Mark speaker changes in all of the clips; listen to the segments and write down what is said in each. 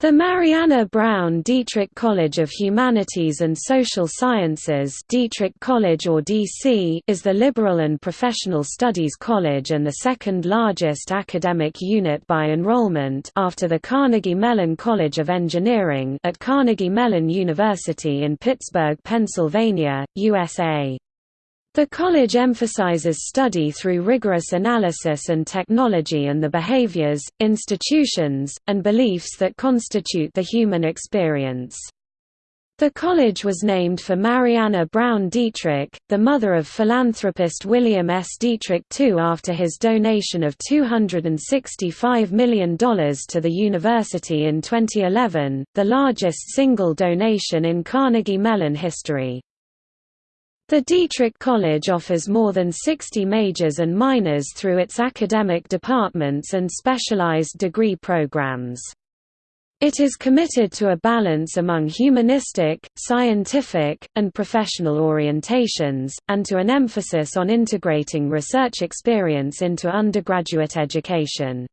Speaker 1: The Mariana Brown Dietrich College of Humanities and Social Sciences Dietrich College or DC is the liberal and professional studies college and the second largest academic unit by enrollment after the Carnegie Mellon College of Engineering at Carnegie Mellon University in Pittsburgh, Pennsylvania, USA. The college emphasizes study through rigorous analysis and technology and the behaviors, institutions, and beliefs that constitute the human experience. The college was named for Mariana Brown Dietrich, the mother of philanthropist William S. Dietrich II after his donation of $265 million to the university in 2011, the largest single donation in Carnegie Mellon history. The Dietrich College offers more than 60 majors and minors through its academic departments and specialized degree programs. It is committed to a balance among humanistic, scientific, and professional orientations, and to an emphasis on integrating research experience into undergraduate education.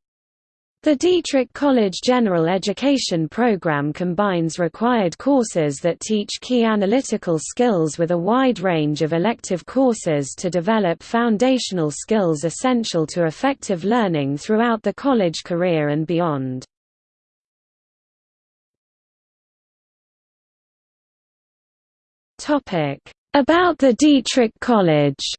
Speaker 1: The Dietrich College General Education program combines required courses that teach key analytical skills with a wide range of elective courses to develop foundational skills essential to effective learning throughout the college career and beyond. About the Dietrich College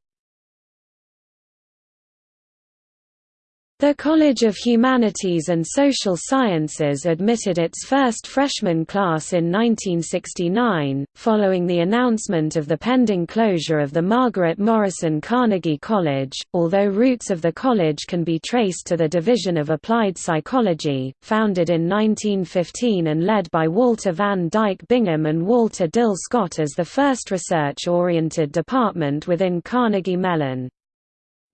Speaker 1: The College of Humanities and Social Sciences admitted its first freshman class in 1969, following the announcement of the pending closure of the Margaret Morrison Carnegie College, although roots of the college can be traced to the Division of Applied Psychology, founded in 1915 and led by Walter Van Dyke Bingham and Walter Dill Scott as the first research-oriented department within Carnegie Mellon.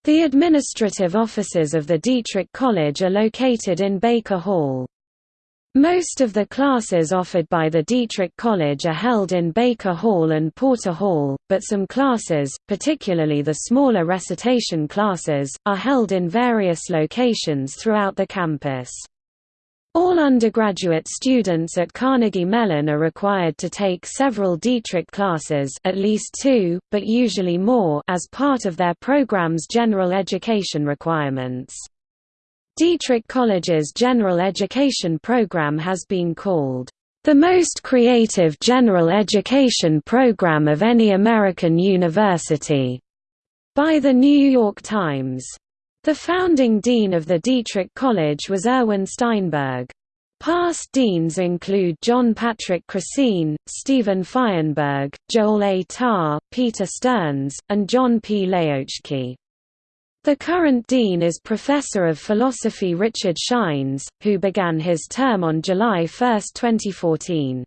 Speaker 1: The administrative offices of the Dietrich College are located in Baker Hall. Most of the classes offered by the Dietrich College are held in Baker Hall and Porter Hall, but some classes, particularly the smaller recitation classes, are held in various locations throughout the campus. All undergraduate students at Carnegie Mellon are required to take several Dietrich classes at least two, but usually more as part of their program's general education requirements. Dietrich College's general education program has been called, "...the most creative general education program of any American university," by The New York Times. The founding dean of the Dietrich College was Erwin Steinberg. Past deans include John Patrick Crecine, Stephen Fienberg, Joel A. Tarr, Peter Stearns, and John P. Lehoczky. The current dean is Professor of Philosophy Richard Scheines, who began his term on July 1, 2014.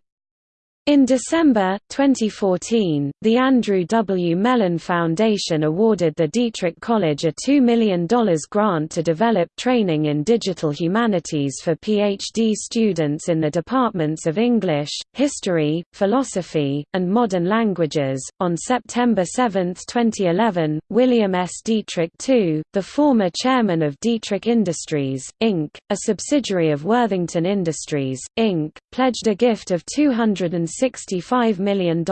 Speaker 1: In December, 2014, the Andrew W. Mellon Foundation awarded the Dietrich College a $2 million grant to develop training in digital humanities for PhD students in the departments of English, History, Philosophy, and Modern Languages. On September 7, 2011, William S. Dietrich II, the former chairman of Dietrich Industries, Inc., a subsidiary of Worthington Industries, Inc., pledged a gift of 260 $65 million.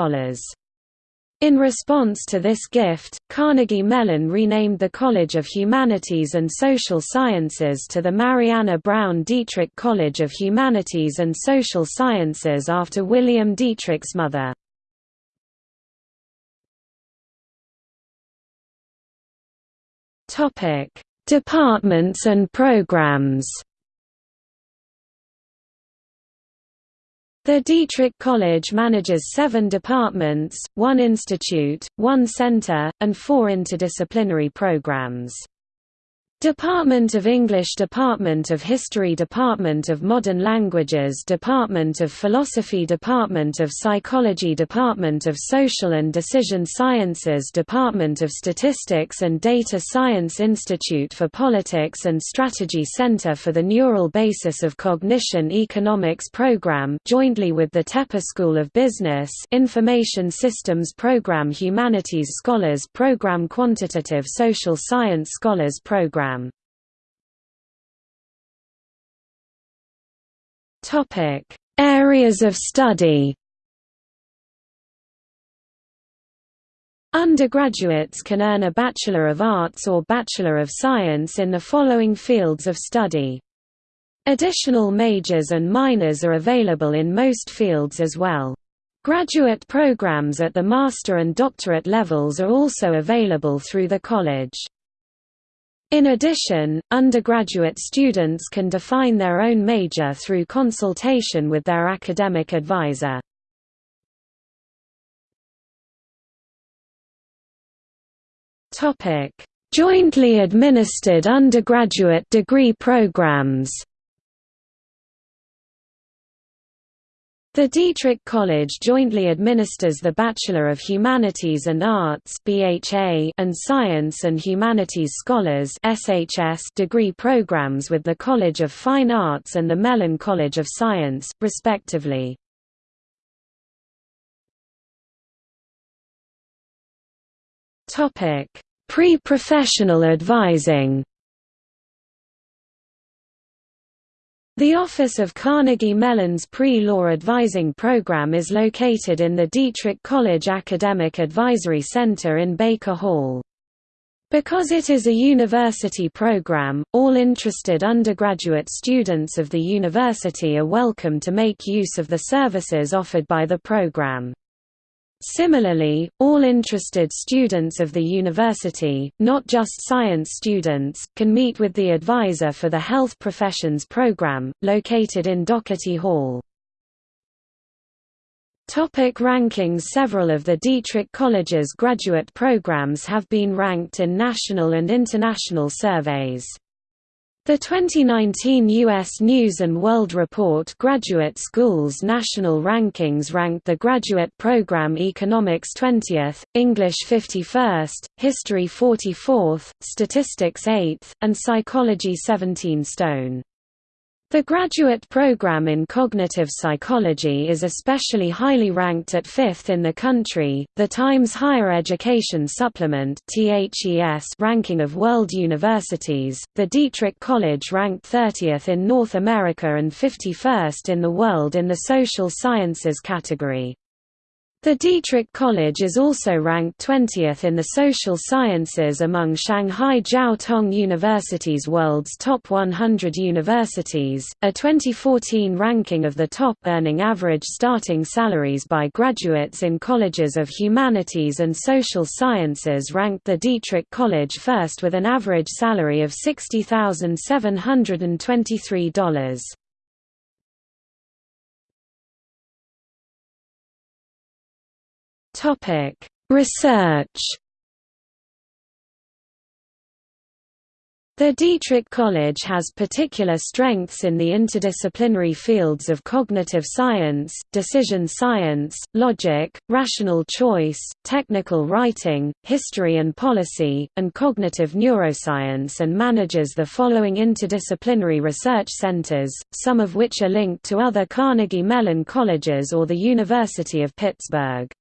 Speaker 1: In response to this gift, Carnegie Mellon renamed the College of Humanities and Social Sciences to the Mariana Brown Dietrich College of Humanities and Social Sciences after William Dietrich's mother. Departments and programs The Dietrich College manages seven departments, one institute, one center, and four interdisciplinary programs. Department of English Department of History Department of Modern Languages Department of Philosophy Department of Psychology Department of Social and Decision Sciences Department of Statistics and Data Science Institute for Politics and Strategy Center for the Neural Basis of Cognition Economics Program jointly with the Tepper School of Business Information Systems Program Humanities Scholars Program Quantitative Social Science Scholars Program Areas of study Undergraduates can earn a Bachelor of Arts or Bachelor of Science in the following fields of study. Additional majors and minors are available in most fields as well. Graduate programs at the master and doctorate levels are also available through the college. In addition, undergraduate students can define their own major through consultation with their academic advisor. Jointly administered undergraduate degree programs. The Dietrich College jointly administers the Bachelor of Humanities and Arts (BHA) and Science and Humanities Scholars (SHS) degree programs with the College of Fine Arts and the Mellon College of Science, respectively. Topic: Pre-professional advising. The office of Carnegie Mellon's Pre-Law Advising Program is located in the Dietrich College Academic Advisory Center in Baker Hall. Because it is a university program, all interested undergraduate students of the university are welcome to make use of the services offered by the program. Similarly, all interested students of the university, not just science students, can meet with the advisor for the Health Professions program, located in Doherty Hall. Topic rankings Several of the Dietrich College's graduate programs have been ranked in national and international surveys. The 2019 U.S. News & World Report Graduate Schools National Rankings ranked the graduate program Economics 20th, English 51st, History 44th, Statistics 8th, and Psychology 17 stone. The graduate program in cognitive psychology is especially highly ranked at fifth in the country. The Times Higher Education Supplement (THES) ranking of world universities, the Dietrich College ranked 30th in North America and 51st in the world in the social sciences category. The Dietrich College is also ranked 20th in the social sciences among Shanghai Jiao Tong University's world's top 100 universities. A 2014 ranking of the top earning average starting salaries by graduates in colleges of humanities and social sciences ranked the Dietrich College first with an average salary of $60,723. Topic: Research. The Dietrich College has particular strengths in the interdisciplinary fields of cognitive science, decision science, logic, rational choice, technical writing, history and policy, and cognitive neuroscience and manages the following interdisciplinary research centers, some of which are linked to other Carnegie Mellon colleges or the University of Pittsburgh.